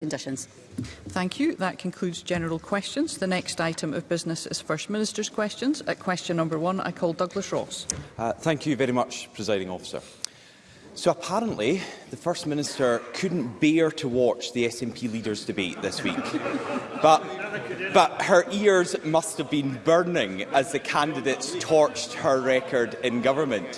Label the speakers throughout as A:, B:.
A: conditions.
B: Thank you. That concludes general questions. The next item of business is First Minister's questions. At question number one, I call Douglas Ross.
C: Uh, thank you very much, Presiding Officer. So apparently, the First Minister couldn't bear to watch the SNP leaders' debate this week. but, but her ears must have been burning as the candidates torched her record in government.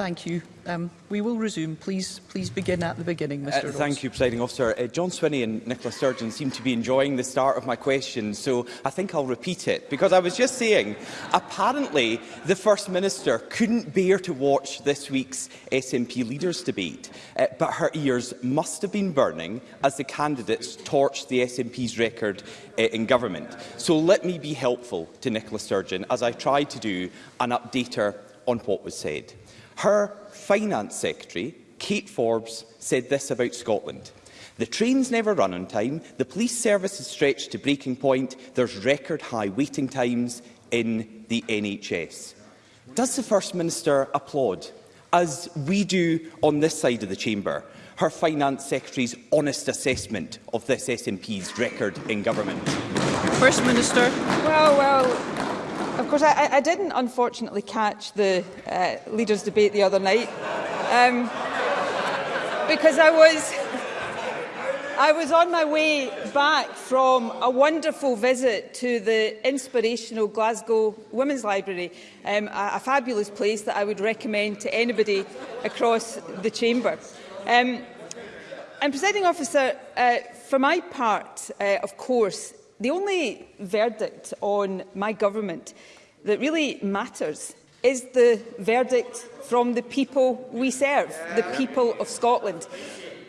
B: Thank you. Um, we will resume. Please, please begin at the beginning, Mr.
C: Uh, Thank you, Presiding Officer. Uh, John Swinney and Nicola Sturgeon seem to be enjoying the start of my question, so I think I'll repeat it. Because I was just saying, apparently the First Minister couldn't bear to watch this week's SNP leaders debate, uh, but her ears must have been burning as the candidates torched the SNP's record uh, in government. So let me be helpful to Nicola Sturgeon as I try to do an updater on what was said. Her finance secretary, Kate Forbes, said this about Scotland. The trains never run on time, the police service is stretched to breaking point, there's record high waiting times in the NHS. Does the First Minister applaud, as we do on this side of the chamber, her Finance Secretary's honest assessment of this SNP's record in government?
B: First Minister.
D: Well, well, course, I, I didn't unfortunately catch the uh, leaders' debate the other night um, because I was I was on my way back from a wonderful visit to the inspirational Glasgow Women's Library, um, a, a fabulous place that I would recommend to anybody across the chamber. Um, and, Presiding Officer, uh, for my part, uh, of course, the only verdict on my government that really matters is the verdict from the people we serve, the people of Scotland.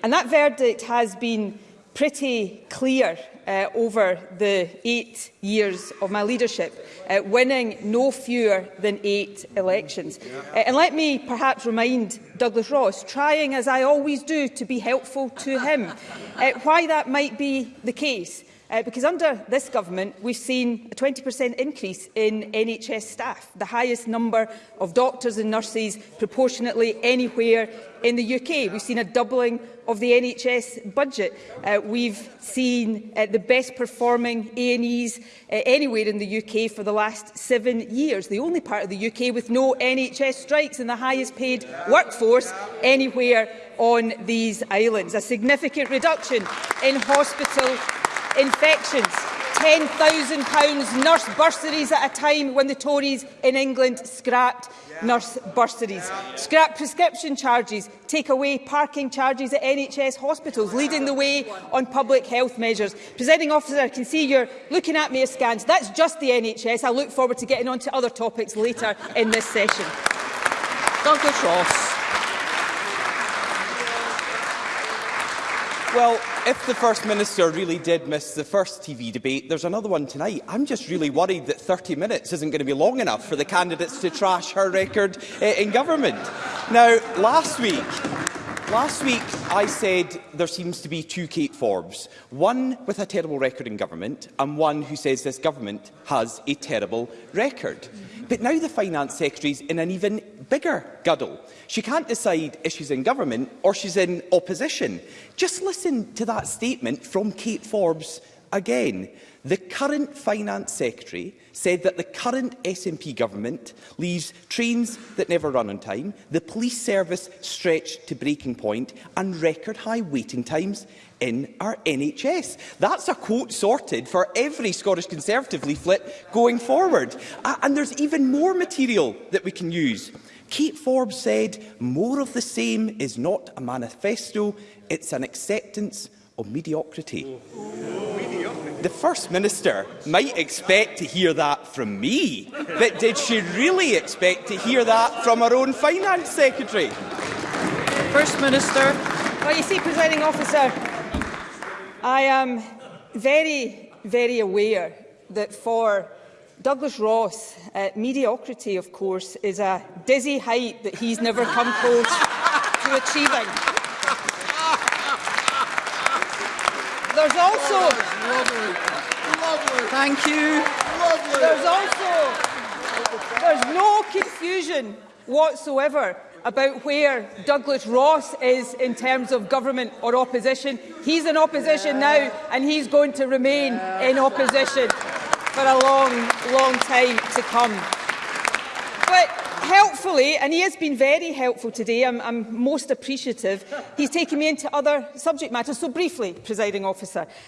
D: And that verdict has been pretty clear uh, over the eight years of my leadership, uh, winning no fewer than eight elections. Uh, and let me perhaps remind Douglas Ross, trying as I always do to be helpful to him, uh, why that might be the case. Uh, because under this government, we've seen a 20% increase in NHS staff, the highest number of doctors and nurses proportionately anywhere in the UK. We've seen a doubling of the NHS budget. Uh, we've seen uh, the best performing A&Es uh, anywhere in the UK for the last seven years, the only part of the UK with no NHS strikes and the highest paid workforce anywhere on these islands. A significant reduction in hospital infections. £10,000 nurse bursaries at a time when the Tories in England scrapped yeah. nurse bursaries. Yeah. Scrap prescription charges, take away parking charges at NHS hospitals, leading the way on public health measures. Presiding officer, I can see you're looking at me askance. That's just the NHS. I look forward to getting on to other topics later in this session.
B: Douglas Ross.
C: Well, if the First Minister really did miss the first TV debate, there's another one tonight. I'm just really worried that 30 minutes isn't going to be long enough for the candidates to trash her record eh, in government. Now, last week, Last week, I said there seems to be two Kate Forbes, one with a terrible record in government and one who says this government has a terrible record. But now the Finance Secretary is in an even bigger guddle. She can't decide if she's in government or she's in opposition. Just listen to that statement from Kate Forbes again. The current Finance Secretary said that the current SNP government leaves trains that never run on time, the police service stretched to breaking point and record high waiting times in our NHS. That's a quote sorted for every Scottish Conservative leaflet going forward. and there's even more material that we can use. Kate Forbes said, more of the same is not a manifesto, it's an acceptance of mediocrity. The First Minister might expect to hear that from me, but did she really expect to hear that from her own Finance Secretary?
B: First Minister.
D: Well, you see, presiding officer, I am very, very aware that for Douglas Ross, uh, mediocrity, of course, is a dizzy height that he's never come close to achieving. There's also...
B: Oh, lovely. Lovely. Thank you.
D: Lovely. There's also... There's no confusion whatsoever about where Douglas Ross is in terms of government or opposition. He's in opposition yeah. now and he's going to remain yeah. in opposition for a long, long time to come. But helpfully, and he has been very helpful today, I'm, I'm most appreciative, he's taken me into other subject matters. So briefly, presiding officer,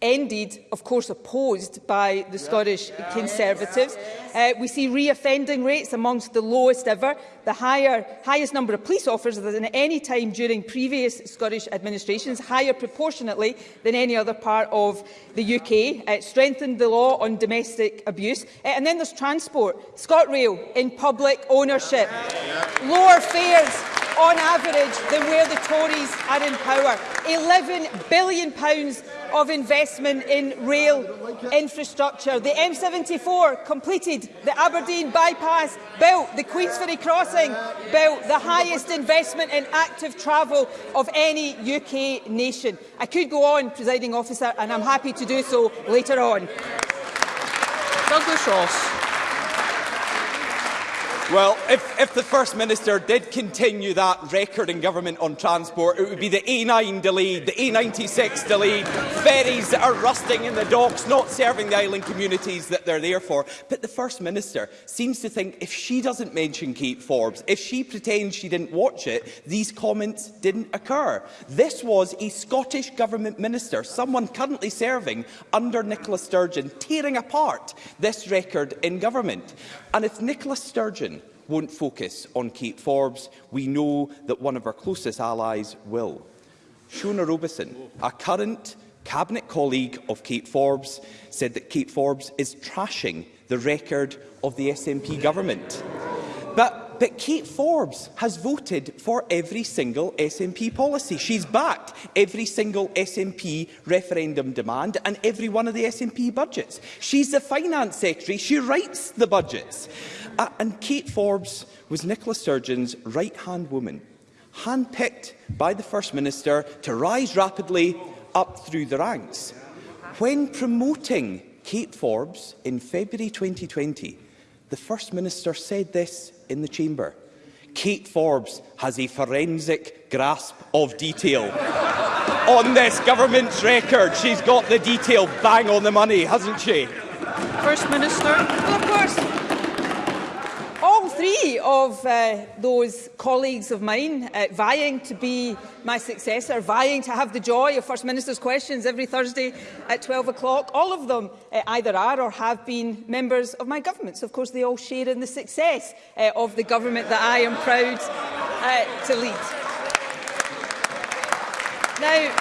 D: ended, of course, opposed by the Scottish yes. Conservatives. Yes. Uh, we see reoffending rates amongst the lowest ever, the higher, highest number of police officers than any time during previous Scottish administrations, higher proportionately than any other part of the UK, uh, strengthened the law on domestic abuse. Uh, and then there's transport, ScotRail in public ownership, yes. lower fares on average than where the Tories are in power. £11 billion of investment in rail infrastructure. The M74 completed, the Aberdeen bypass built, the Queensferry crossing built, the highest investment in active travel of any UK nation. I could go on, presiding officer, and I'm happy to do so later on.
B: Douglas Ross.
C: Well, if, if, the First Minister did continue that record in government on transport, it would be the A9 delayed, the A96 delayed, ferries that are rusting in the docks, not serving the island communities that they're there for. But the First Minister seems to think if she doesn't mention Kate Forbes, if she pretends she didn't watch it, these comments didn't occur. This was a Scottish Government Minister, someone currently serving under Nicola Sturgeon, tearing apart this record in government. And if Nicola Sturgeon won't focus on Kate Forbes. We know that one of our closest allies will. Shona Robison, a current Cabinet colleague of Kate Forbes, said that Kate Forbes is trashing the record of the SNP government. But But Kate Forbes has voted for every single SNP policy. She's backed every single SNP referendum demand and every one of the SNP budgets. She's the finance secretary. She writes the budgets. Uh, and Kate Forbes was Nicola Sturgeon's right-hand woman, handpicked by the First Minister to rise rapidly up through the ranks. When promoting Kate Forbes in February 2020, The First Minister said this in the chamber. Kate Forbes has a forensic grasp of detail. on this government's record, she's got the detail bang on the money, hasn't she?
B: First Minister
D: of uh, those colleagues of mine uh, vying to be my successor, vying to have the joy of First Minister's questions every Thursday at 12 o'clock. All of them uh, either are or have been members of my government. So, of course, they all share in the success uh, of the government that I am proud uh, to lead. Now,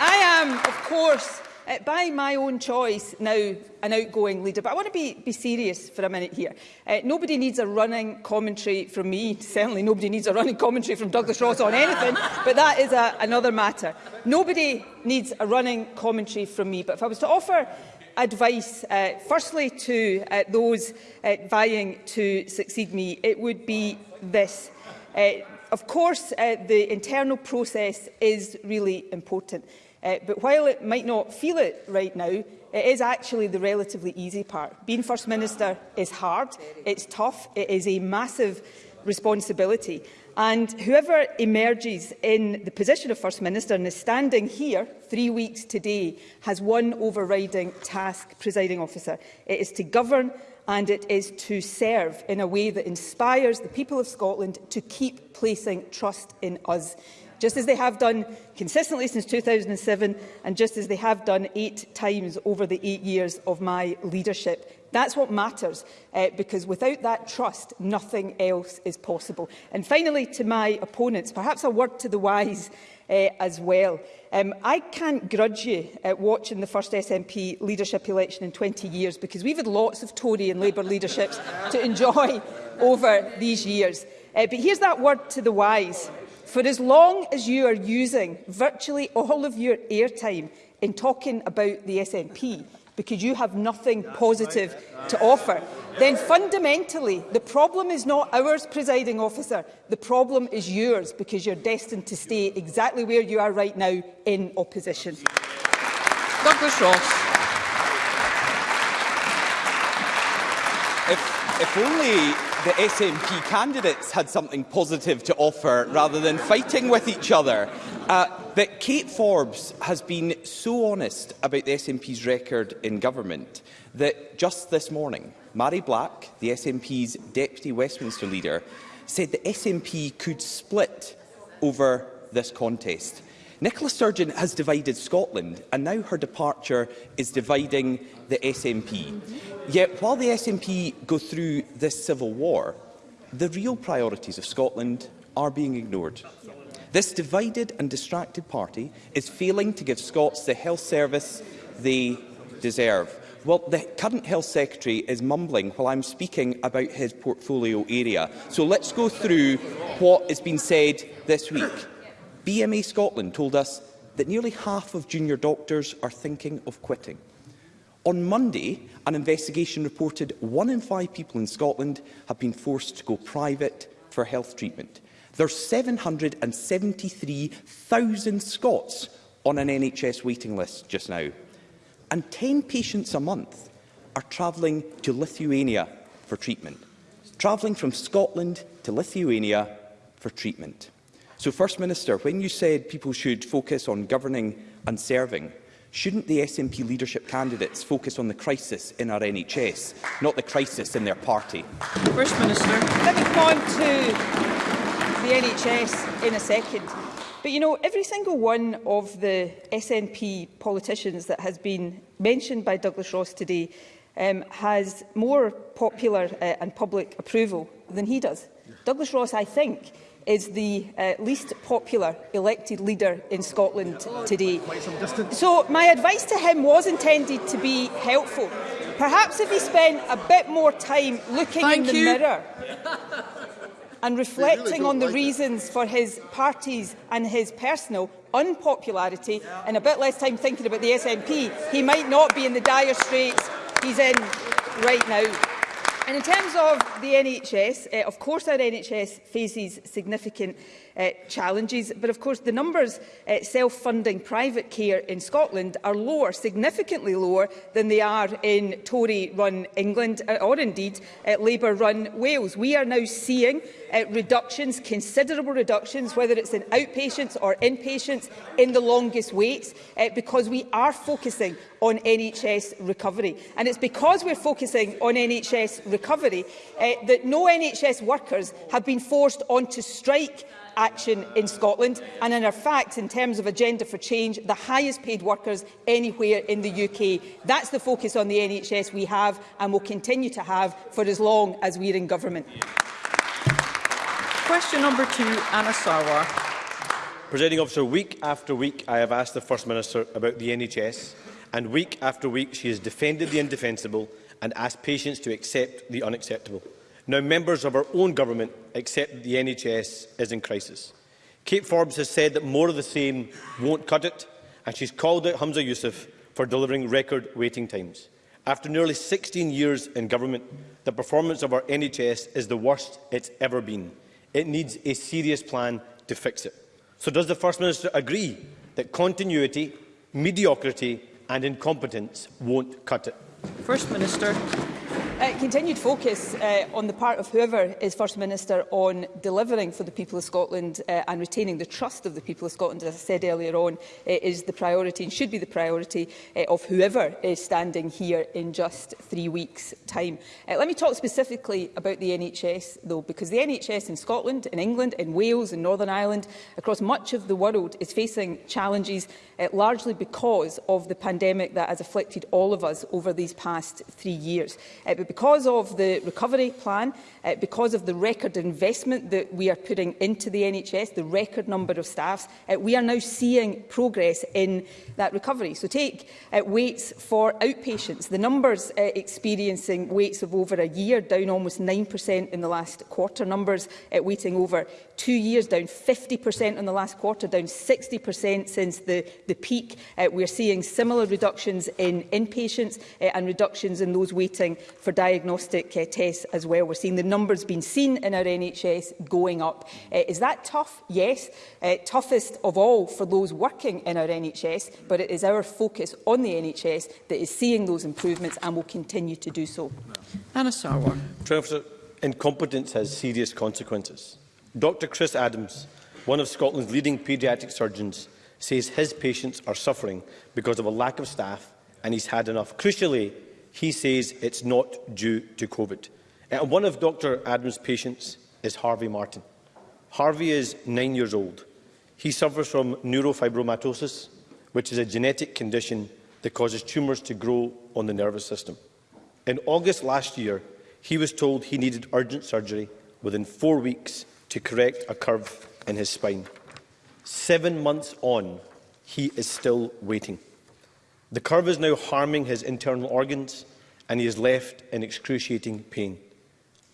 D: I am, of course, uh, by my own choice now an outgoing leader. But I want to be, be serious for a minute here. Uh, nobody needs a running commentary from me. Certainly nobody needs a running commentary from Douglas Ross on anything, but that is a, another matter. Nobody needs a running commentary from me. But if I was to offer advice, uh, firstly to uh, those uh, vying to succeed me, it would be this. Uh, of course, uh, the internal process is really important. Uh, but while it might not feel it right now, it is actually the relatively easy part. Being First Minister is hard, it's tough, it is a massive responsibility. And whoever emerges in the position of First Minister and is standing here three weeks today has one overriding task, presiding officer. It is to govern and it is to serve in a way that inspires the people of Scotland to keep placing trust in us just as they have done consistently since 2007 and just as they have done eight times over the eight years of my leadership. That's what matters, uh, because without that trust, nothing else is possible. And finally, to my opponents, perhaps a word to the wise uh, as well. Um, I can't grudge you at uh, watching the first SNP leadership election in 20 years, because we've had lots of Tory and Labour leaderships to enjoy over these years. Uh, but here's that word to the wise. For as long as you are using virtually all of your airtime in talking about the SNP, because you have nothing positive to offer, then fundamentally the problem is not ours, presiding officer. The problem is yours, because you're destined to stay exactly where you are right now in opposition.
B: Douglas Ross.
C: If, if only the SNP candidates had something positive to offer rather than fighting with each other. Uh, that Kate Forbes has been so honest about the SNP's record in government that just this morning, Mary Black, the SNP's deputy Westminster leader, said the SNP could split over this contest. Nicola Sturgeon has divided Scotland, and now her departure is dividing the SNP. Yet, while the SNP go through this civil war, the real priorities of Scotland are being ignored. This divided and distracted party is failing to give Scots the health service they deserve. Well, the current Health Secretary is mumbling while I'm speaking about his portfolio area. So let's go through what has been said this week. BMA Scotland told us that nearly half of junior doctors are thinking of quitting. On Monday, an investigation reported one in five people in Scotland have been forced to go private for health treatment. There are 773,000 Scots on an NHS waiting list just now. And 10 patients a month are travelling to Lithuania for treatment. Travelling from Scotland to Lithuania for treatment. So, First Minister, when you said people should focus on governing and serving, shouldn't the SNP leadership candidates focus on the crisis in our NHS, not the crisis in their party?
B: First Minister.
D: Let me point to the NHS in a second. But you know, every single one of the SNP politicians that has been mentioned by Douglas Ross today um, has more popular uh, and public approval than he does. Douglas Ross, I think, is the uh, least popular elected leader in Scotland today. So my advice to him was intended to be helpful. Perhaps if he spent a bit more time looking
B: Thank
D: in the
B: you.
D: mirror and reflecting really on the like reasons it. for his party's and his personal unpopularity yeah. and a bit less time thinking about the SNP, he might not be in the dire straits he's in right now. And in terms of the NHS, uh, eh, of course our NHS faces significant uh, challenges, but of course the numbers uh, self-funding private care in Scotland are lower, significantly lower than they are in Tory-run England or indeed uh, Labour-run Wales. We are now seeing uh, reductions, considerable reductions, whether it's in outpatients or inpatients, in the longest waits, uh, because we are focusing on NHS recovery. And it's because we're focusing on NHS recovery uh, that no NHS workers have been forced onto strike action in Scotland and in fact in terms of agenda for change the highest paid workers anywhere in the UK. That's the focus on the NHS we have and will continue to have for as long as we're in government. Yeah.
B: Question number two, Anna Sarwar.
A: Presiding officer, week after week I have asked the First Minister about the NHS and week after week she has defended the indefensible and asked patients to accept the unacceptable. Now members of our own government accept the NHS is in crisis. Kate Forbes has said that more of the same won't cut it and she's called out Hamza Youssef for delivering record waiting times. After nearly 16 years in government, the performance of our NHS is the worst it's ever been. It needs a serious plan to fix it. So does the First Minister agree that continuity, mediocrity and incompetence won't cut it?
B: First Minister.
D: Uh, continued focus uh, on the part of whoever is First Minister on delivering for the people of Scotland uh, and retaining the trust of the people of Scotland, as I said earlier on, uh, is the priority and should be the priority uh, of whoever is standing here in just three weeks' time. Uh, let me talk specifically about the NHS, though, because the NHS in Scotland, in England, in Wales, in Northern Ireland, across much of the world is facing challenges uh, largely because of the pandemic that has afflicted all of us over these past three years. Uh, because of the recovery plan, uh, because of the record investment that we are putting into the NHS, the record number of staffs, uh, we are now seeing progress in that recovery. So take uh, waits for outpatients. The numbers uh, experiencing waits of over a year, down almost 9% in the last quarter, numbers uh, waiting over two years, down 50% on the last quarter, down 60% since the, the peak. Uh, we're seeing similar reductions in inpatients uh, and reductions in those waiting for diagnostic uh, tests as well. We're seeing the numbers being seen in our NHS going up. Uh, is that tough? Yes. Uh, toughest of all for those working in our NHS, but it is our focus on the NHS that is seeing those improvements and will continue to do so.
B: Anna Sarwar.
A: Incompetence has serious consequences. Dr Chris Adams, one of Scotland's leading paediatric surgeons, says his patients are suffering because of a lack of staff and he's had enough. Crucially, he says it's not due to COVID. And uh, one of Dr Adams' patients is Harvey Martin. Harvey is nine years old. He suffers from neurofibromatosis, which is a genetic condition that causes tumours to grow on the nervous system. In August last year, he was told he needed urgent surgery within four weeks to correct a curve in his spine. Seven months on, he is still waiting. The curve is now harming his internal organs and he is left in excruciating pain.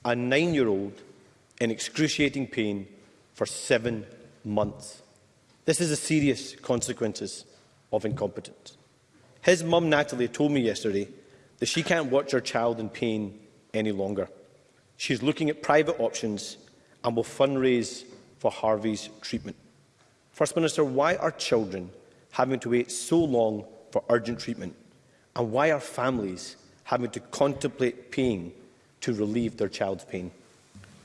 A: A nine-year-old in excruciating pain for seven months. This is a serious consequences of incompetence. His mum, Natalie, told me yesterday that she can't watch her child in pain any longer. She's looking at private options and will fundraise for Harvey's treatment. First Minister, why are children having to wait so long for urgent treatment? And why are families having to contemplate paying to relieve their child's pain?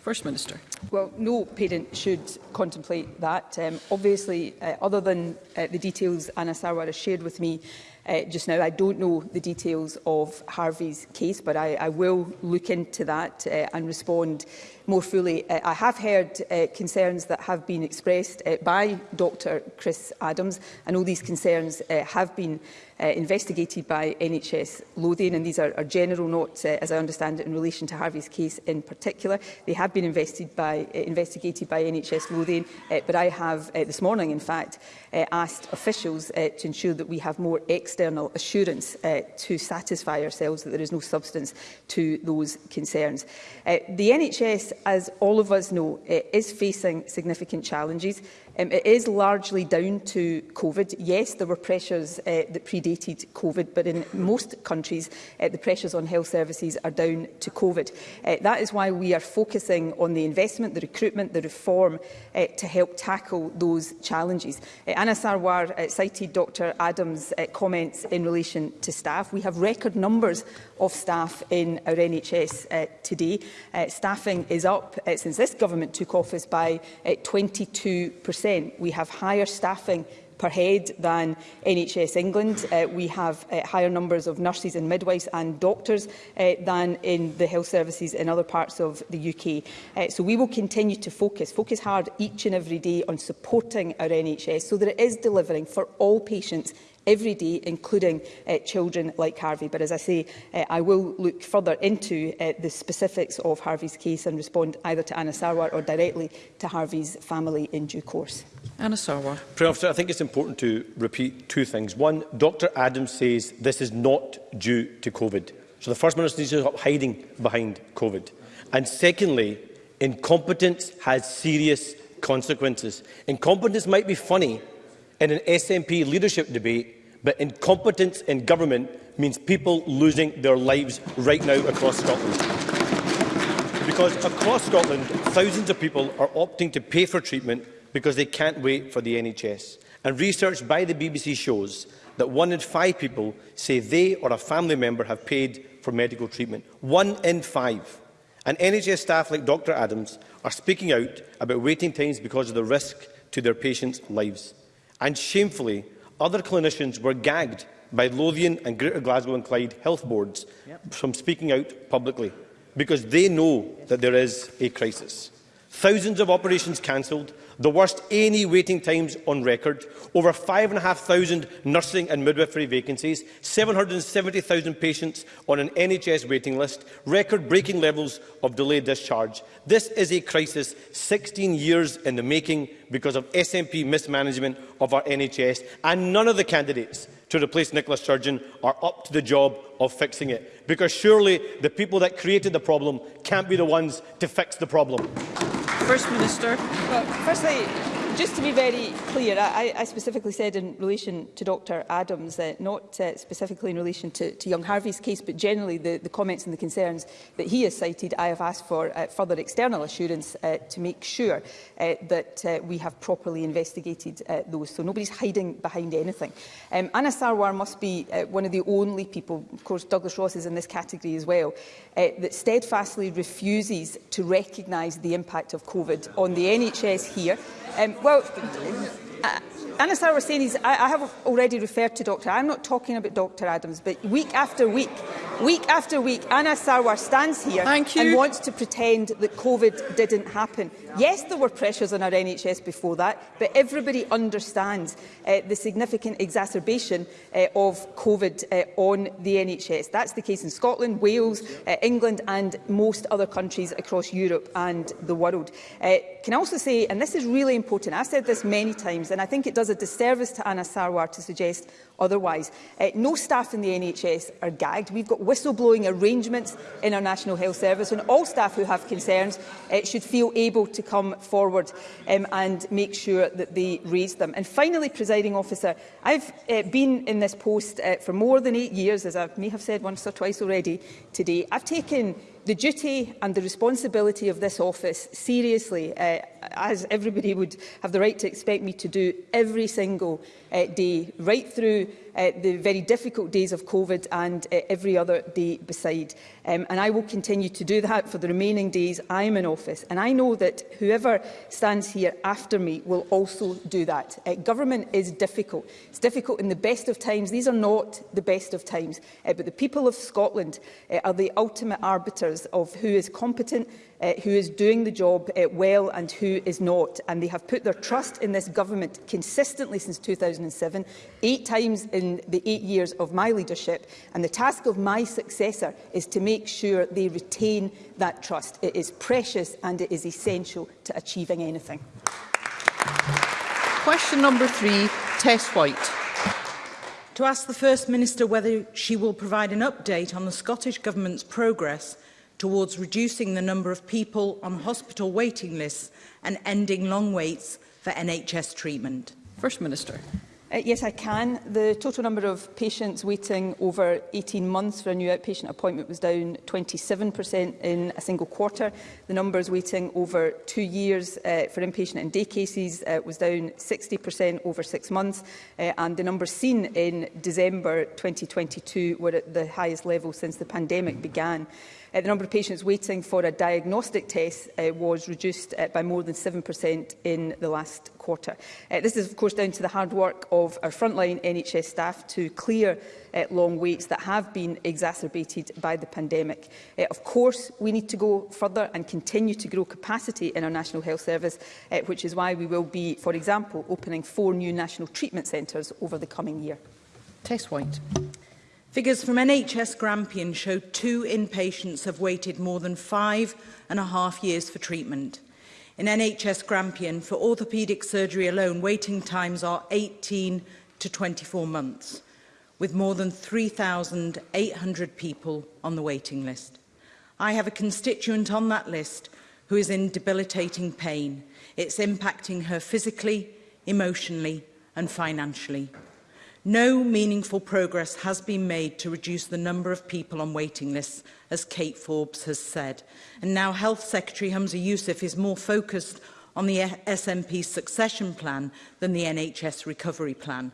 B: First Minister.
D: Well, no parent should contemplate that. Um, obviously, uh, other than uh, the details Anna Sarwar has shared with me, uh, just now. I don't know the details of Harvey's case, but I, I will look into that uh, and respond more fully. Uh, I have heard uh, concerns that have been expressed uh, by Dr Chris Adams. I know these concerns uh, have been uh, investigated by NHS Lothian, and these are, are general, notes, uh, as I understand it, in relation to Harvey's case in particular. They have been invested by, uh, investigated by NHS Lothian, uh, but I have uh, this morning, in fact, uh, asked officials uh, to ensure that we have more external assurance uh, to satisfy ourselves that there is no substance to those concerns. Uh, the NHS, as all of us know, uh, is facing significant challenges. Um, it is largely down to COVID. Yes, there were pressures uh, that predated COVID, but in most countries, uh, the pressures on health services are down to COVID. Uh, that is why we are focusing on the investment, the recruitment, the reform uh, to help tackle those challenges. Uh, Anna Sarwar uh, cited Dr Adams' uh, comments in relation to staff. We have record numbers of staff in our NHS uh, today. Uh, staffing is up uh, since this government took office by uh, 22 50%. We have higher staffing per head than NHS England. Uh, we have uh, higher numbers of nurses and midwives and doctors uh, than in the health services in other parts of the UK. Uh, so we will continue to focus, focus hard each and every day on supporting our NHS so that it is delivering for all patients every day, including uh, children like Harvey. But as I say, uh, I will look further into uh, the specifics of Harvey's case and respond either to Anna Sarwar or directly to Harvey's family in due course.
B: Anna Sarwar.
A: Prime Officer, I think it's important to repeat two things. One, Dr Adams says this is not due to COVID. So the First Minister needs to stop hiding behind COVID. And secondly, incompetence has serious consequences. Incompetence might be funny in an SNP leadership debate, But incompetence in government means people losing their lives right now across Scotland. Because across Scotland, thousands of people are opting to pay for treatment because they can't wait for the NHS. And research by the BBC shows that one in five people say they or a family member have paid for medical treatment. One in five. And NHS staff like Dr Adams are speaking out about waiting times because of the risk to their patients' lives. And shamefully, other clinicians were gagged by Lothian and Greater Glasgow and Clyde health boards yep. from speaking out publicly because they know that there is a crisis. Thousands of operations cancelled, the worst any waiting times on record, over 5,500 nursing and midwifery vacancies, 770,000 patients on an NHS waiting list, record-breaking levels of delayed discharge. This is a crisis 16 years in the making because of SNP mismanagement of our NHS, and none of the candidates to replace Nicola Sturgeon are up to the job of fixing it. Because surely the people that created the problem can't be the ones to fix the problem.
B: First Minister?
D: Well, firstly, just to be very clear, I, I specifically said in relation to Dr Adams, uh, not uh, specifically in relation to, to young Harvey's case, but generally the, the comments and the concerns that he has cited, I have asked for uh, further external assurance uh, to make sure uh, that uh, we have properly investigated uh, those. So nobody's hiding behind anything. Um, Anna Sarwar must be uh, one of the only people, of course Douglas Ross is in this category as well, uh, that steadfastly refuses to recognise the impact of COVID on the NHS here. Um, Well, Anasar was I, I have already referred to Dr. I'm not talking about Dr. Adams, but week after week, week after week, Anna Sarwar stands here and wants to pretend that COVID didn't happen. Yes, there were pressures on our NHS before that, but everybody understands uh, the significant exacerbation uh, of COVID uh, on the NHS. That's the case in Scotland, Wales, uh, England and most other countries across Europe and the world. Uh, can I also say, and this is really important, I've said this many times and I think it does does a disservice to Anna Sarwar to suggest otherwise. Uh, no staff in the NHS are gagged. We've got whistleblowing arrangements in our National Health Service and all staff who have concerns uh, should feel able to come forward um, and make sure that they raise them. And finally, presiding officer, I've uh, been in this post uh, for more than eight years, as I may have said once or twice already today. I've taken the duty and the responsibility of this office seriously, uh, as everybody would have the right to expect me to do every single uh, day, right through uh, the very difficult days of COVID and uh, every other day beside. Um, and I will continue to do that for the remaining days I am in office. And I know that whoever stands here after me will also do that. Uh, government is difficult. It's difficult in the best of times. These are not the best of times. Uh, but the people of Scotland uh, are the ultimate arbiters of who is competent, uh, who is doing the job uh, well and who is not. And they have put their trust in this government consistently since 2007, eight times in the eight years of my leadership. And the task of my successor is to make sure they retain that trust. It is precious and it is essential to achieving anything.
B: Question number three, Tess White.
E: To ask the First Minister whether she will provide an update on the Scottish Government's progress towards reducing the number of people on hospital waiting lists and ending long waits for NHS treatment?
B: First Minister.
D: Uh, yes, I can. The total number of patients waiting over 18 months for a new outpatient appointment was down 27% in a single quarter. The numbers waiting over two years uh, for inpatient and day cases uh, was down 60% over six months. Uh, and the numbers seen in December 2022 were at the highest level since the pandemic began. Uh, the number of patients waiting for a diagnostic test uh, was reduced uh, by more than 7% in the last quarter. Uh, this is, of course, down to the hard work of our frontline NHS staff to clear uh, long waits that have been exacerbated by the pandemic. Uh, of course, we need to go further and continue to grow capacity in our National Health Service, uh, which is why we will be, for example, opening four new national treatment centres over the coming year.
B: Test White.
E: Figures from NHS Grampian show two inpatients have waited more than five and a half years for treatment. In NHS Grampian, for orthopaedic surgery alone, waiting times are 18 to 24 months, with more than 3,800 people on the waiting list. I have a constituent on that list who is in debilitating pain. It's impacting her physically, emotionally and financially. No meaningful progress has been made to reduce the number of people on waiting lists, as Kate Forbes has said. And now Health Secretary Hamza Youssef is more focused on the SNP succession plan than the NHS recovery plan.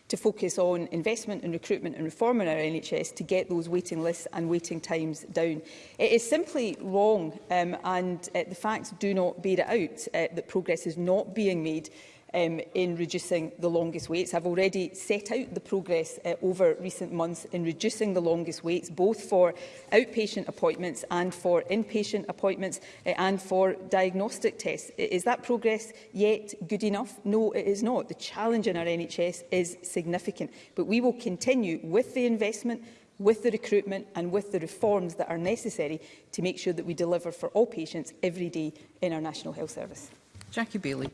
E: to
D: focus on investment and recruitment and reform in our NHS to get those waiting lists and waiting times down. It is simply wrong um, and uh, the facts do not bear it out uh, that progress is not being made um, in reducing the longest waits. I've already set out the progress uh, over recent months in reducing the longest waits, both for outpatient appointments and for inpatient appointments uh, and for diagnostic tests. Is that progress yet good enough? No, it is not. The challenge in our NHS is significant, but we will continue with the investment with the recruitment and with the reforms that are necessary to make sure that we deliver for all patients every day in our National Health Service.
B: Jackie Bailey.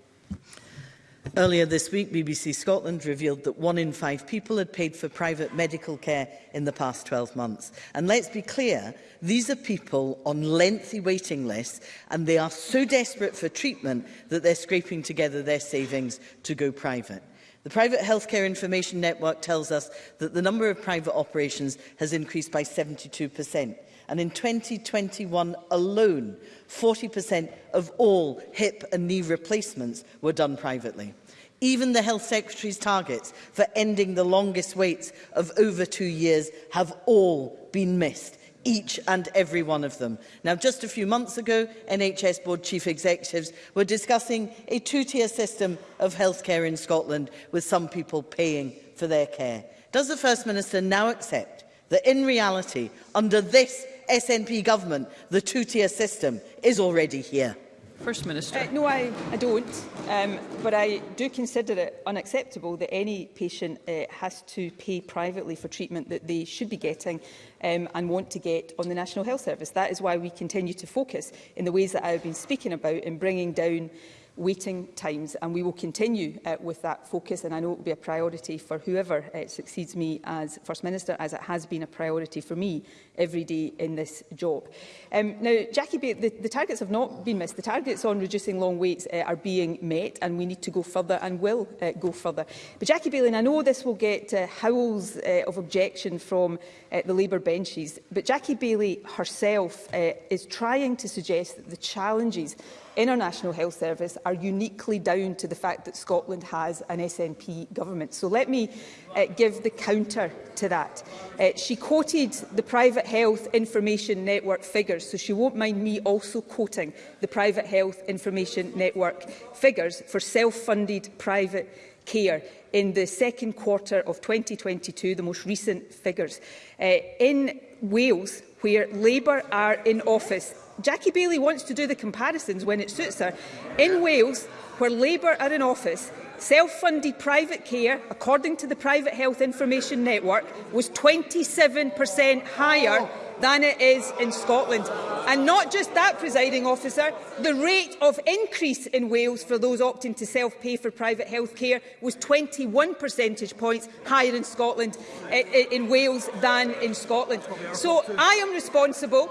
F: Earlier this week, BBC Scotland revealed that one in five people had paid for private medical care in the past 12 months. And let's be clear, these are people on lengthy waiting lists and they are so desperate for treatment that they're scraping together their savings to go private. The Private Healthcare Information Network tells us that the number of private operations has increased by 72 percent. And in 2021 alone, 40% of all hip and knee replacements were done privately. Even the Health Secretary's targets for ending the longest waits of over two years have all been missed each and every one of them. Now, just a few months ago, NHS Board Chief Executives were discussing a two-tier system of healthcare in Scotland, with some people paying for their care. Does the First Minister now accept that in reality, under this SNP government, the two-tier system, is already here?
B: First Minister.
D: Uh, no, I, I don't. Um, but I do consider it unacceptable that any patient uh, has to pay privately for treatment that they should be getting um, and want to get on the National Health Service. That is why we continue to focus in the ways that I have been speaking about in bringing down waiting times. And we will continue uh, with that focus, and I know it will be a priority for whoever uh, succeeds me as First Minister, as it has been a priority for me every day in this job. Um, now, Jackie, the, the targets have not been missed. The targets on reducing long waits uh, are being met, and we need to go further and will uh, go further. But Jackie Bailey, and I know this will get uh, howls uh, of objection from uh, the Labour benches, but Jackie Bailey herself uh, is trying to suggest that the challenges in our National Health Service are uniquely down to the fact that Scotland has an SNP government. So let me uh, give the counter to that. Uh, she quoted the Private Health Information Network figures, so she won't mind me also quoting the Private Health Information Network figures for self-funded private care in the second quarter of 2022, the most recent figures. Uh, in Wales, where Labour are in office, Jackie Bailey wants to do the comparisons when it suits her. In Wales, where Labour are in office, self-funded private care, according to the Private Health Information Network, was 27% higher than it is in Scotland. And not just that, presiding officer, the rate of increase in Wales for those opting to self-pay for private health care was 21 percentage points higher in Scotland, eh, eh, in Wales than in Scotland. So I am responsible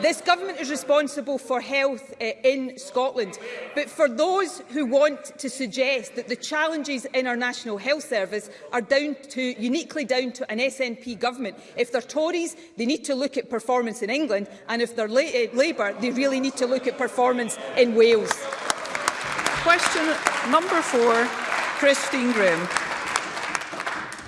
D: This government is responsible for health uh, in Scotland, but for those who want to suggest that the challenges in our National Health Service are down to, uniquely down to an SNP government, if they're Tories, they need to look at performance in England, and if they're La uh, Labour, they really need to look at performance in Wales.
B: Question number four, Christine Graham.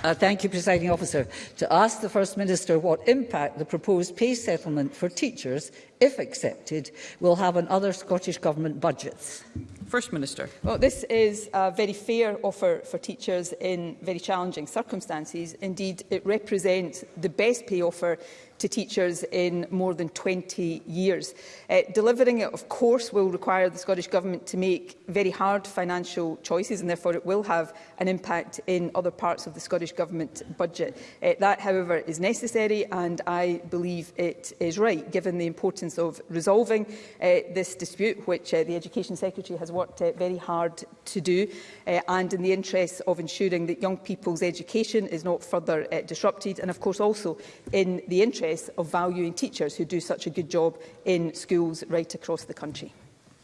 G: Uh, thank you, Presiding Officer. To ask the First Minister what impact the proposed pay settlement for teachers, if accepted, will have on other Scottish Government budgets.
B: First Minister.
D: Well, this is a very fair offer for teachers in very challenging circumstances. Indeed, it represents the best pay offer to teachers in more than 20 years. Uh, delivering it, of course, will require the Scottish Government to make very hard financial choices and therefore it will have an impact in other parts of the Scottish Government budget. Uh, that, however, is necessary and I believe it is right, given the importance of resolving uh, this dispute, which uh, the Education Secretary has worked uh, very hard to do, uh, and in the interests of ensuring that young people's education is not further uh, disrupted, and of course also in the interest interests of valuing teachers who do such a good job in schools right across the country.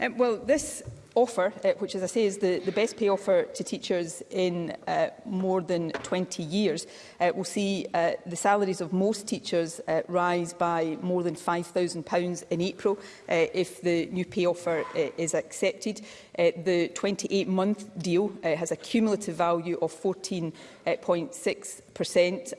D: Um, well, this offer, uh, which, as I say, is the, the best pay offer to teachers in uh, more than 20 years, uh, will see uh, the salaries of most teachers uh, rise by more than £5,000 in April uh, if the new pay offer uh, is accepted. Uh, the 28-month deal uh, has a cumulative value of 14 0.6%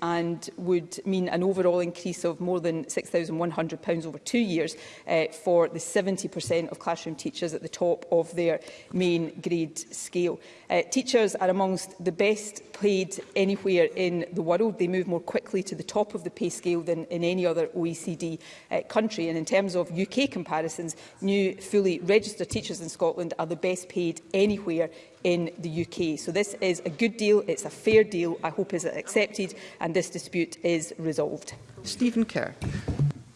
D: and would mean an overall increase of more than £6,100 over two years uh, for the 70% of classroom teachers at the top of their main grade scale. Uh, teachers are amongst the best paid anywhere in the world. They move more quickly to the top of the pay scale than in any other OECD uh, country. And in terms of UK comparisons, new fully registered teachers in Scotland are the best paid anywhere in the UK. So this is a good deal, it's a fair deal, I hope is accepted and this dispute is resolved.
B: Stephen Kerr.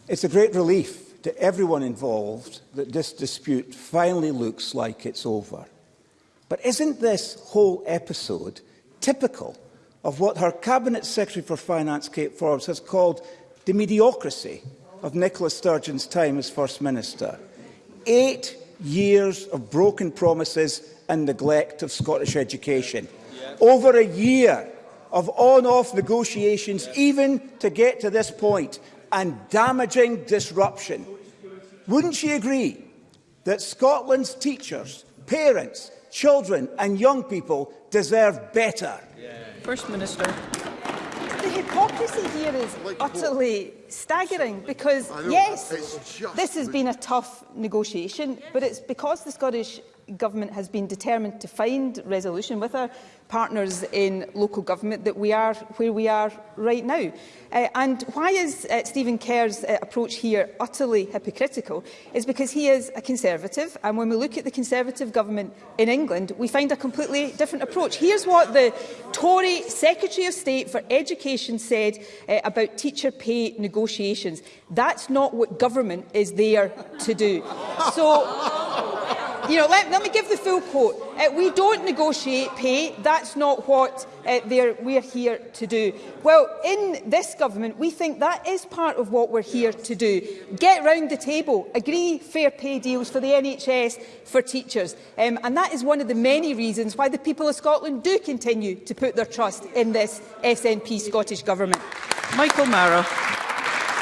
H: It's a great relief to everyone involved that this dispute finally looks like it's over. But isn't this whole episode typical of what her Cabinet Secretary for Finance, Kate Forbes, has called the mediocrity of Nicola Sturgeon's time as First Minister? Eight years of broken promises and neglect of Scottish education. Over a year of on-off negotiations, even to get to this point, and damaging disruption. Wouldn't she agree that Scotland's teachers, parents, children and young people deserve better?
B: First Minister
D: the hypocrisy here is like utterly staggering because, yes, this has been a tough negotiation, yes. but it's because the Scottish Government has been determined to find resolution with our partners in local government that we are where we are right now. Uh, and why is uh, Stephen Kerr's uh, approach here utterly hypocritical is because he is a Conservative and when we look at the Conservative government in England we find a completely different approach. Here's what the Tory Secretary of State for Education said uh, about teacher pay negotiations. That's not what government is there to do. So you know, let, let me give the full quote. Uh, we don't negotiate pay. That's not what uh, we're here to do. Well, in this government, we think that is part of what we're here to do. Get round the table, agree fair pay deals for the NHS, for teachers. Um, and that is one of the many reasons why the people of Scotland do continue to put their trust in this SNP Scottish Government.
B: Michael Mara.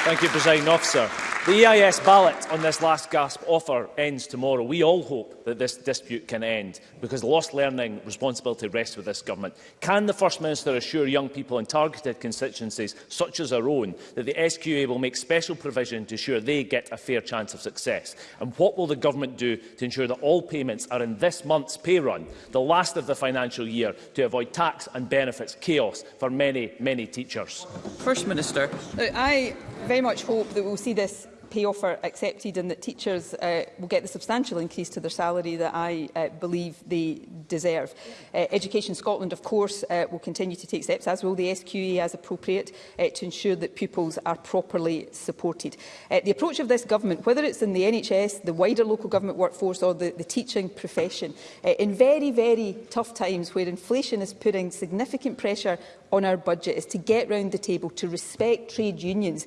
I: Thank you, President Officer. The EIS ballot on this last gasp offer ends tomorrow. We all hope that this dispute can end because lost learning responsibility rests with this government. Can the First Minister assure young people in targeted constituencies such as our own that the SQA will make special provision to ensure they get a fair chance of success? And what will the government do to ensure that all payments are in this month's pay run, the last of the financial year, to avoid tax and benefits chaos for many, many teachers?
B: First Minister,
D: I very much hope that we'll see this pay offer accepted and that teachers uh, will get the substantial increase to their salary that I uh, believe they deserve. Uh, Education Scotland, of course, uh, will continue to take steps, as will the SQE as appropriate, uh, to ensure that pupils are properly supported. Uh, the approach of this government, whether it's in the NHS, the wider local government workforce or the, the teaching profession, uh, in very, very tough times where inflation is putting significant pressure on our budget is to get round the table, to respect trade unions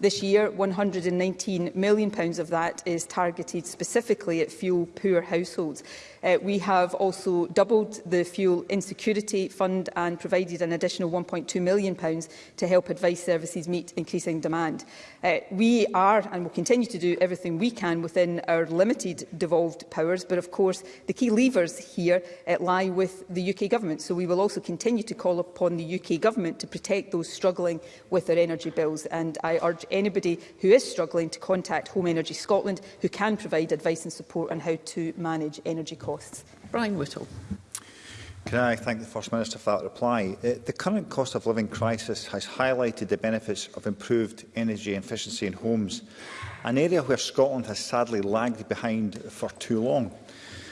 D: This year, £119 million of that is targeted specifically at fuel-poor households. Uh, we have also doubled the Fuel Insecurity Fund and provided an additional 1.2 million pounds to help advice services meet increasing demand. Uh, we are and will continue to do everything we can within our limited devolved powers, but of course the key levers here uh, lie with the UK Government. So we will also continue to call upon the UK Government to protect those struggling with their energy bills. And I urge anybody who is struggling to contact Home Energy Scotland, who can provide advice and support on how to manage energy costs costs.
B: Brian Whittle.
J: Can I thank the First Minister for that reply? Uh, the current cost of living crisis has highlighted the benefits of improved energy efficiency in homes, an area where Scotland has sadly lagged behind for too long.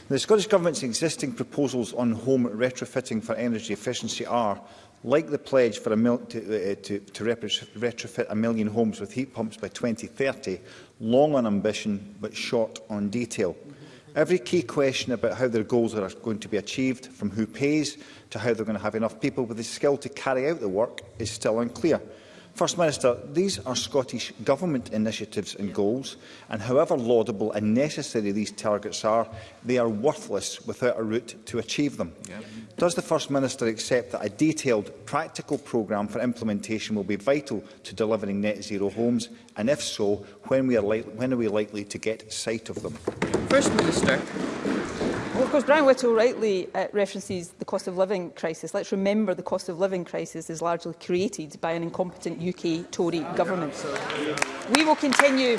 J: The Scottish Government's existing proposals on home retrofitting for energy efficiency are, like the pledge for a mil to, uh, to, to retrofit a million homes with heat pumps by 2030, long on ambition but short on detail. Every key question about how their goals are going to be achieved, from who pays to how they're going to have enough people with the skill to carry out the work, is still unclear. First Minister, these are Scottish Government initiatives and goals, and however laudable and necessary these targets are, they are worthless without a route to achieve them. Yeah. Does the First Minister accept that a detailed, practical programme for implementation will be vital to delivering net zero homes, and if so, when, we are when are we likely to get sight of them?
B: First Minister.
D: Well, of course, Brian Whittle rightly uh, references the cost of living crisis. Let's remember the cost of living crisis is largely created by an incompetent UK Tory government. We will continue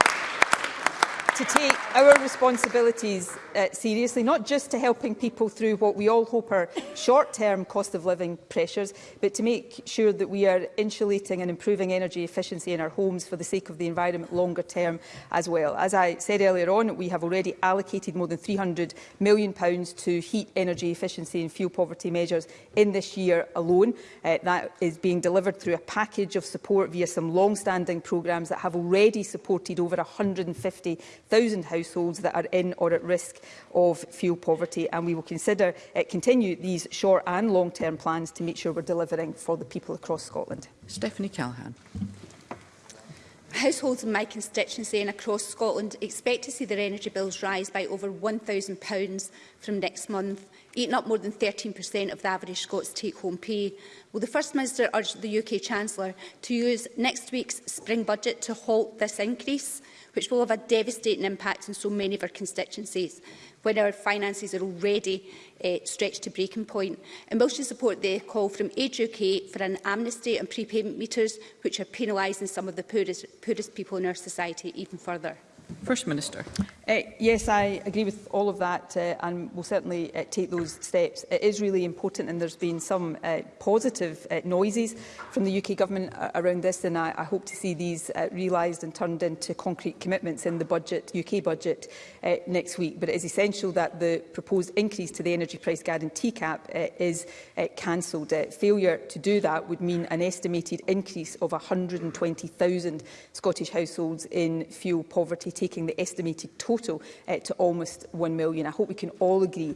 D: to take our responsibilities uh, seriously, not just to helping people through what we all hope are short-term cost of living pressures, but to make sure that we are insulating and improving energy efficiency in our homes for the sake of the environment longer term as well. As I said earlier on, we have already allocated more than £300 million pounds to heat energy efficiency and fuel poverty measures in this year alone. Uh, that is being delivered through a package of support via some long-standing programmes that have already supported over 150 1,000 households that are in or at risk of fuel poverty. And we will consider uh, continue these short and long-term plans to make sure we're delivering for the people across Scotland.
B: Stephanie Callaghan.
K: Households in my constituency and across Scotland expect to see their energy bills rise by over £1,000 from next month, eating up more than 13% of the average Scots take-home pay. Will the First Minister urge the UK Chancellor to use next week's spring budget to halt this increase? which will have a devastating impact on so many of our constituencies when our finances are already uh, stretched to breaking point. And will she support the call from Age UK for an amnesty on prepayment meters, which are penalising some of the poorest, poorest people in our society even further?
B: First Minister.
D: Uh, yes, I agree with all of that uh, and will certainly uh, take those steps. It is really important and there's been some uh, positive uh, noises from the UK Government uh, around this and I, I hope to see these uh, realised and turned into concrete commitments in the budget, UK budget uh, next week. But it is essential that the proposed increase to the energy price guarantee cap uh, is uh, cancelled. Uh, failure to do that would mean an estimated increase of 120,000 Scottish households in fuel poverty taking the estimated total uh, to almost 1 million. I hope we can all agree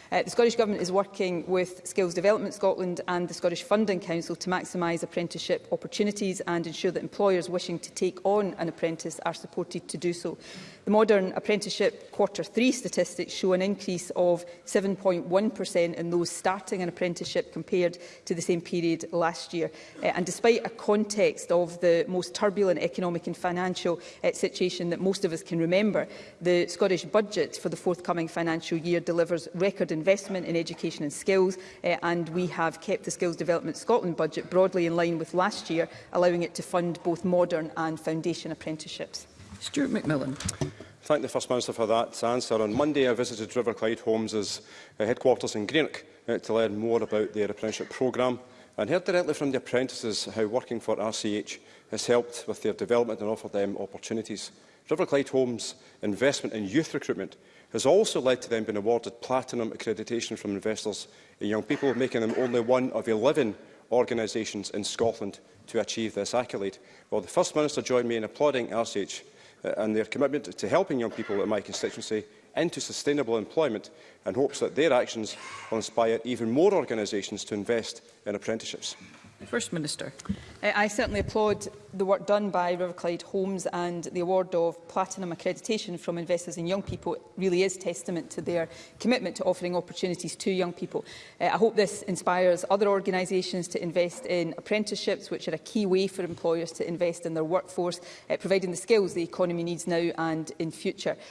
D: Uh, the Scottish Government is working with Skills Development Scotland and the Scottish Funding Council to maximise apprenticeship opportunities and ensure that employers wishing to take on an apprentice are supported to do so. The modern apprenticeship quarter three statistics show an increase of 7.1% in those starting an apprenticeship compared to the same period last year. Uh, and despite a context context of the most turbulent economic and financial uh, situation that most of us can remember, the Scottish budget for the forthcoming financial year delivers record investment in education and skills, uh, and we have kept the Skills Development Scotland budget broadly in line with last year, allowing it to fund both modern and foundation apprenticeships.
B: Stuart McMillan.
L: Thank the First Minister for that answer. On Monday, I visited River Clyde Homes' eh, headquarters in Greenock uh, to learn more about their apprenticeship programme and heard directly from the apprentices how working for RCH has helped with their development and offered them opportunities. River Clyde Homes' investment in youth recruitment has also led to them being awarded platinum accreditation from investors in young people, making them only one of 11 organisations in Scotland to achieve this accolade. Well, the First Minister joined me in applauding RCH uh, and their commitment to helping young people in my constituency into sustainable employment and hopes that their actions will inspire even more organisations to invest in apprenticeships.
B: First Minister.
D: I certainly applaud the work done by River Clyde Homes and the award of platinum accreditation from Investors in Young People really is testament to their commitment to offering opportunities to young people. Uh, I hope this inspires other organisations to invest in apprenticeships, which are a key way for employers to invest in their workforce, uh, providing the skills the economy needs now and in future.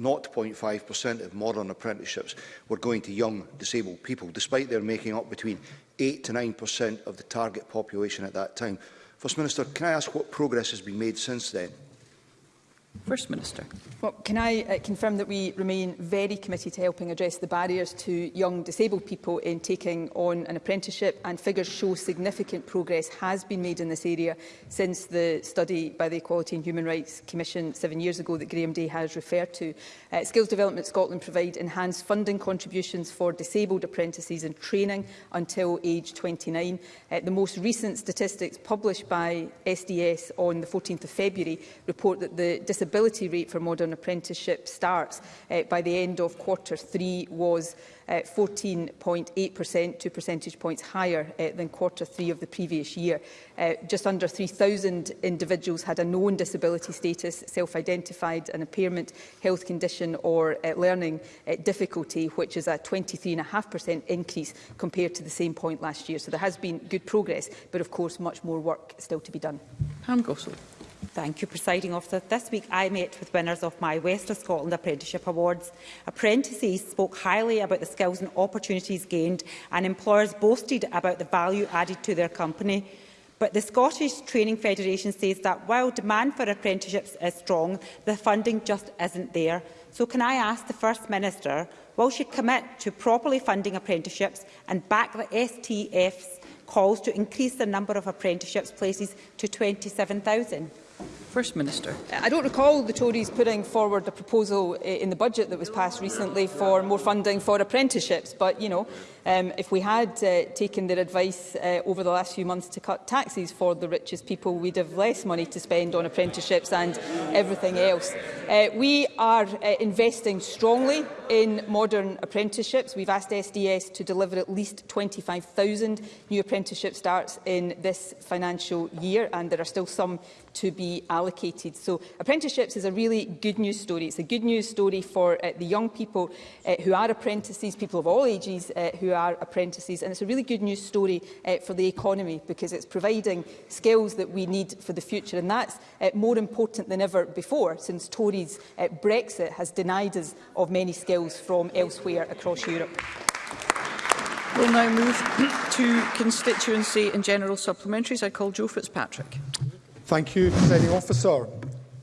M: 0.5% of modern apprenticeships were going to young disabled people, despite their making up between 8 to 9% of the target population at that time. First Minister, can I ask what progress has been made since then?
B: First Minister.
D: Well, can I uh, confirm that we remain very committed to helping address the barriers to young disabled people in taking on an apprenticeship and figures show significant progress has been made in this area since the study by the Equality and Human Rights Commission seven years ago that Graham Day has referred to. Uh, Skills Development Scotland provide enhanced funding contributions for disabled apprentices and training until age 29. Uh, the most recent statistics published by SDS on the 14th of February report that the disability rate for modern apprenticeship starts uh, by the end of quarter three was 14.8%, uh, two percentage points higher uh, than quarter three of the previous year. Uh, just under 3,000 individuals had a known disability status, self-identified an impairment, health condition or uh, learning uh, difficulty, which is a 23.5% increase compared to the same point last year. So there has been good progress, but of course much more work still to be done.
B: Pam Gossel.
N: Thank you, Presiding Officer. This week I met with winners of my West of Scotland Apprenticeship Awards. Apprentices spoke highly about the skills and opportunities gained and employers boasted about the value added to their company. But the Scottish Training Federation says that while demand for apprenticeships is strong, the funding just isn't there. So can I ask the First Minister, will she commit to properly funding apprenticeships and back the STF's calls to increase the number of apprenticeships places to 27,000?
B: First Minister.
D: I don't recall the Tories putting forward a proposal in the budget that was passed recently for more funding for apprenticeships, but you know, Um, if we had uh, taken their advice uh, over the last few months to cut taxes for the richest people, we'd have less money to spend on apprenticeships and everything else. Uh, we are uh, investing strongly in modern apprenticeships. We've asked SDS to deliver at least 25,000 new apprenticeship starts in this financial year, and there are still some to be allocated. So apprenticeships is a really good news story. It's a good news story for uh, the young people uh, who are apprentices, people of all ages uh, who are apprentices. And it's a really good news story uh, for the economy because it's providing skills that we need for the future. And that's uh, more important than ever before since Tories uh, Brexit has denied us of many skills from elsewhere across Europe.
B: We'll now move to constituency and general supplementaries. I call Joe Fitzpatrick.
O: Thank you, presiding officer.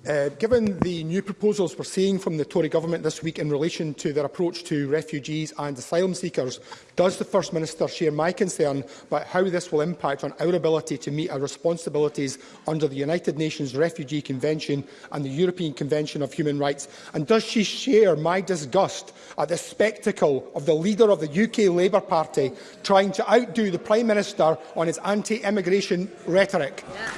O: Uh, given the new proposals we're seeing from the Tory government this week in relation to their approach to refugees and asylum seekers, does the First Minister share my concern about how this will impact on our ability to meet our responsibilities under the United Nations Refugee Convention and the European Convention of Human Rights? And does she share my disgust at the spectacle of the leader of the UK Labour Party trying to outdo the Prime Minister on his anti-immigration rhetoric? Yeah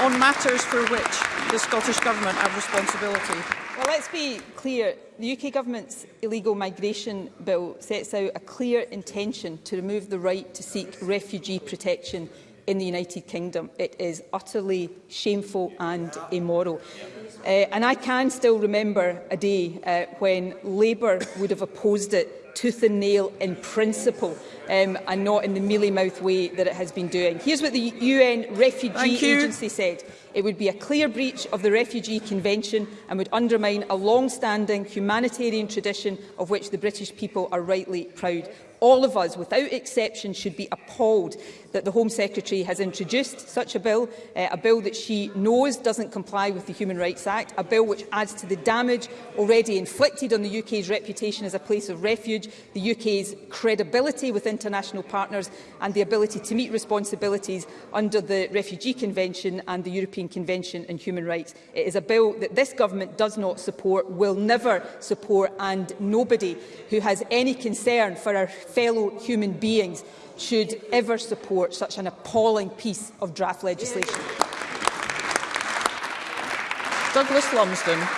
B: on matters for which the Scottish Government have responsibility.
D: Well, let's be clear. The UK Government's illegal migration bill sets out a clear intention to remove the right to seek refugee protection in the United Kingdom. It is utterly shameful and immoral. Uh, and I can still remember a day uh, when Labour would have opposed it tooth and nail in principle um, and not in the mealy-mouth way that it has been doing. Here's what the UN Refugee Agency said. It would be a clear breach of the Refugee Convention and would undermine a long-standing humanitarian tradition of which the British people are rightly proud. All of us, without exception, should be appalled that the Home Secretary has introduced such a bill, uh, a bill that she knows doesn't comply with the Human Rights Act, a bill which adds to the damage already inflicted on the UK's reputation as a place of refuge, the UK's credibility with international partners and the ability to meet responsibilities under the Refugee Convention and the European European Convention on Human Rights. It is a bill that this government does not support, will never support, and nobody who has any concern for our fellow human beings should ever support such an appalling piece of draft legislation.
B: Douglas Lumsden.
P: Uh,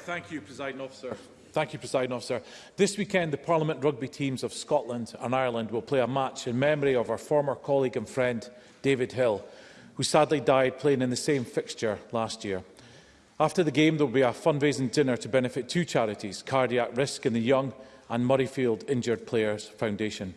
P: thank you, President Officer. Thank you, President Officer. This weekend, the Parliament rugby teams of Scotland and Ireland will play a match in memory of our former colleague and friend, David Hill who sadly died playing in the same fixture last year. After the game, there will be a fundraising dinner to benefit two charities, Cardiac Risk in the Young and Murrayfield Injured Players Foundation.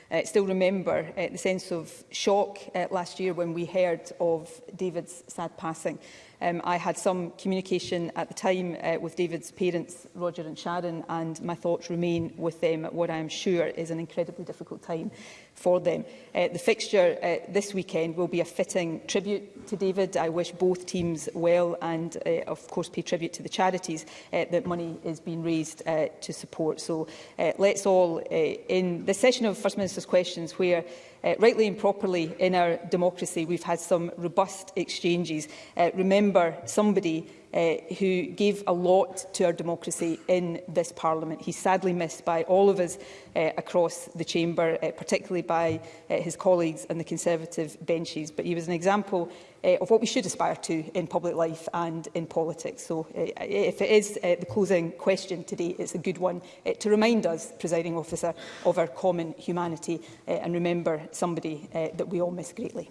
D: uh, still remember uh, the sense of shock uh, last year when we heard of David's sad passing. Um, I had some communication at the time uh, with David's parents, Roger and Sharon, and my thoughts remain with them at what I am sure is an incredibly difficult time for them. Uh, the fixture uh, this weekend will be a fitting tribute to David. I wish both teams well and, uh, of course, pay tribute to the charities uh, that money is being raised uh, to support. So uh, let's all, uh, in the session of First Minister's Questions, where Uh, rightly and properly in our democracy, we've had some robust exchanges. Uh, remember somebody uh, who gave a lot to our democracy in this Parliament. He's sadly missed by all of us uh, across the chamber, uh, particularly by uh, his colleagues and the Conservative benches. But he was an example uh, of what we should aspire to in public life and in politics. So uh, if it is uh, the closing question today, it's a good one uh, to remind us, presiding officer, of our common humanity uh, and remember somebody uh, that we all miss greatly.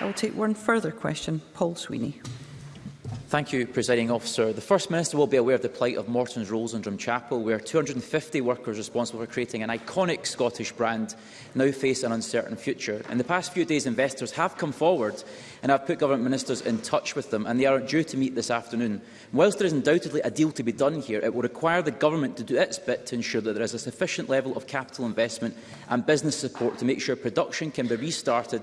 B: I'll take one further question. Paul Sweeney.
Q: Thank you, Presiding Officer. The First Minister will be aware of the plight of Morton's Rolls in Drumchapel, where 250 workers responsible for creating an iconic Scottish brand now face an uncertain future. In the past few days, investors have come forward and I've put government ministers in touch with them, and they are due to meet this afternoon. Whilst there is undoubtedly a deal to be done here, it will require the government to do its bit to ensure that there is a sufficient level of capital investment and business support to make sure production can be restarted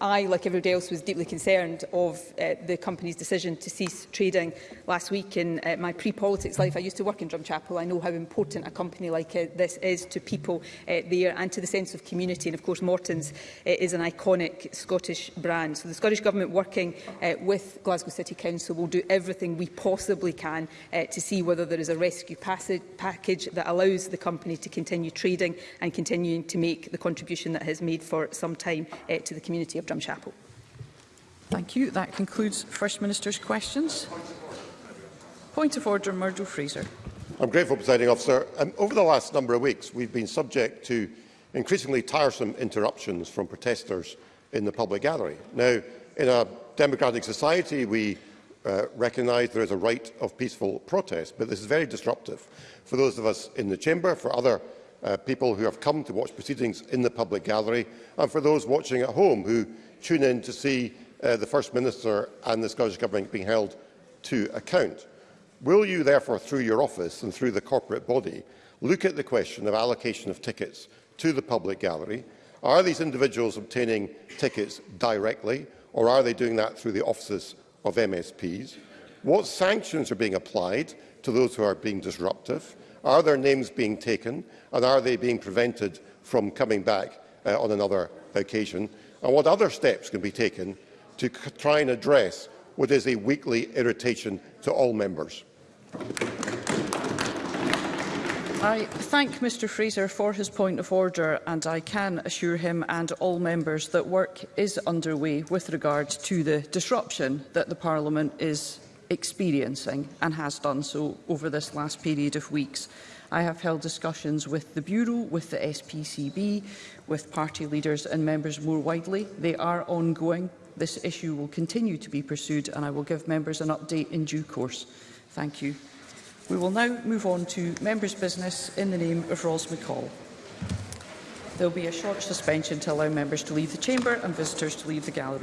Q: I,
D: like everybody else, was deeply concerned of uh, the company's decision to cease trading last week. In uh, my pre-politics life, I used to work in Drumchapel. I know how important a company like uh, this is to people uh, there and to the sense of community. And of course, Morton's uh, is an iconic Scottish brand. So the Scottish Government, working uh, with Glasgow City Council, will do everything we possibly can uh, to see whether there is a rescue passage, package that allows the company to continue trading and continuing to make the contribution that has made for some time uh, to the community of Drumchapel.
B: Thank you. That concludes First Minister's questions. Point of order, Murdo Fraser.
R: I'm grateful, Presiding Officer. Um, over the last number of weeks, we've been subject to increasingly tiresome interruptions from protesters in the public gallery. Now, in a democratic society, we uh, recognise there is a right of peaceful protest, but this is very disruptive for those of us in the chamber, for other uh, people who have come to watch proceedings in the public gallery and for those watching at home who tune in to see uh, the First Minister and the Scottish Government being held to account. Will you therefore, through your office and through the corporate body, look at the question of allocation of tickets to the public gallery? Are these individuals obtaining tickets directly or are they doing that through the offices of MSPs? What sanctions are being applied to those who are being disruptive? Are their names being taken? and are they being prevented from coming back uh, on another occasion? And what other steps can be taken to try and address what is a weekly irritation to all members?
B: I thank Mr Fraser for his point of order and I can assure him and all members that work is underway with regard to the disruption that the Parliament is experiencing and has done so over this last period of weeks. I have held discussions with the Bureau, with the SPCB, with party leaders and members more widely. They are ongoing. This issue will continue to be pursued and I will give members an update in due course. Thank you. We will now move on to members' business in the name of Ross McCall. There will be a short suspension to allow members to leave the chamber and visitors to leave the gallery.